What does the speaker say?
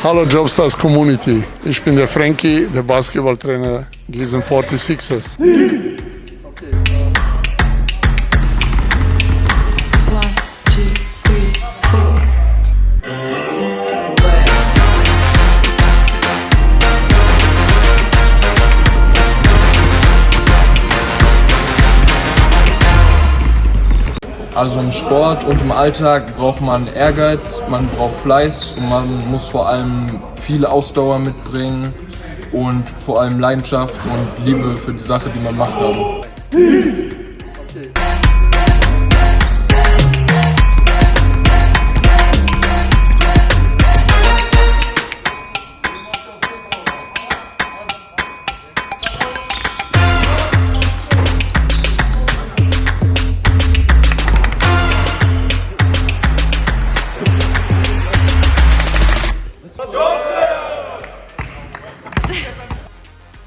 Hallo Jobstars Community, ich bin der Frankie, der Basketballtrainer Gießen 46ers. Also im Sport und im Alltag braucht man Ehrgeiz, man braucht Fleiß und man muss vor allem viel Ausdauer mitbringen und vor allem Leidenschaft und Liebe für die Sache, die man macht haben. Okay. Joseph!